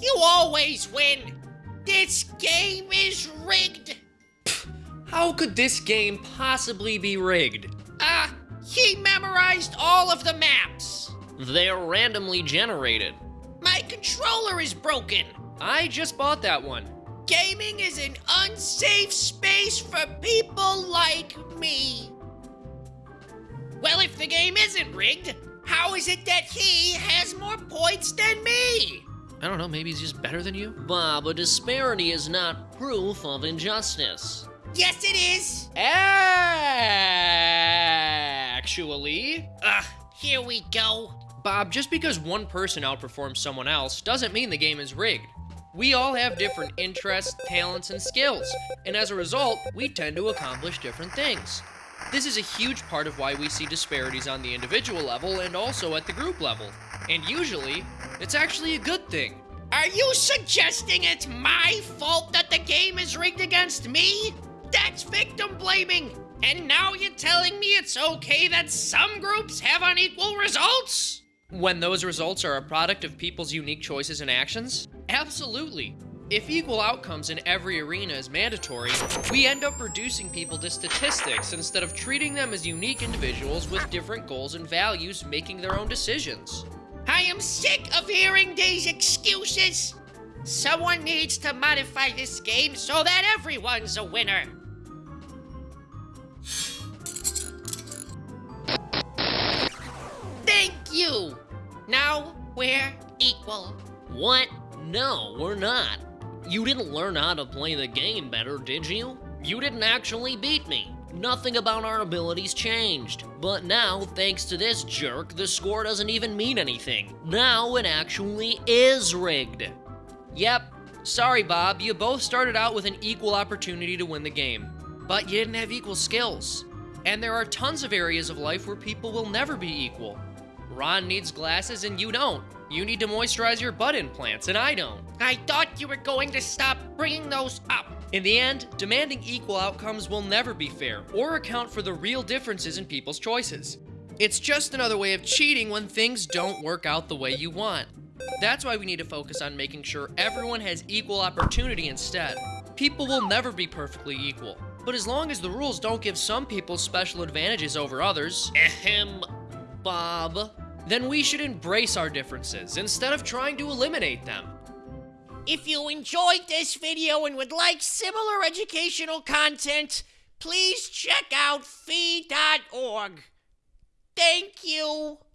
You always win! This game is rigged! How could this game possibly be rigged? Ah, uh, he memorized all of the maps! They're randomly generated. My controller is broken! I just bought that one. Gaming is an unsafe space for people like me. Well, if the game isn't rigged, how is it that he has more points than me? I don't know, maybe he's just better than you? Bob, a disparity is not proof of injustice. Yes, it is. Actually. Ugh, here we go. Bob, just because one person outperforms someone else doesn't mean the game is rigged. We all have different interests, talents, and skills, and as a result, we tend to accomplish different things. This is a huge part of why we see disparities on the individual level and also at the group level. And usually, it's actually a good thing. Are you suggesting it's my fault that the game is rigged against me? That's victim blaming! And now you're telling me it's okay that some groups have unequal results? When those results are a product of people's unique choices and actions? Absolutely. If equal outcomes in every arena is mandatory, we end up reducing people to statistics instead of treating them as unique individuals with different goals and values making their own decisions. I am sick of hearing these excuses. Someone needs to modify this game so that everyone's a winner. Thank you. Now we're equal. What? No, we're not. You didn't learn how to play the game better, did you? You didn't actually beat me. Nothing about our abilities changed. But now, thanks to this jerk, the score doesn't even mean anything. Now it actually is rigged. Yep. Sorry, Bob. You both started out with an equal opportunity to win the game. But you didn't have equal skills. And there are tons of areas of life where people will never be equal. Ron needs glasses and you don't. You need to moisturize your butt implants and I don't. I thought you were going to stop bringing those up. In the end, demanding equal outcomes will never be fair or account for the real differences in people's choices. It's just another way of cheating when things don't work out the way you want. That's why we need to focus on making sure everyone has equal opportunity instead. People will never be perfectly equal, but as long as the rules don't give some people special advantages over others, ahem, Bob, then we should embrace our differences instead of trying to eliminate them. If you enjoyed this video and would like similar educational content, please check out fee.org. Thank you.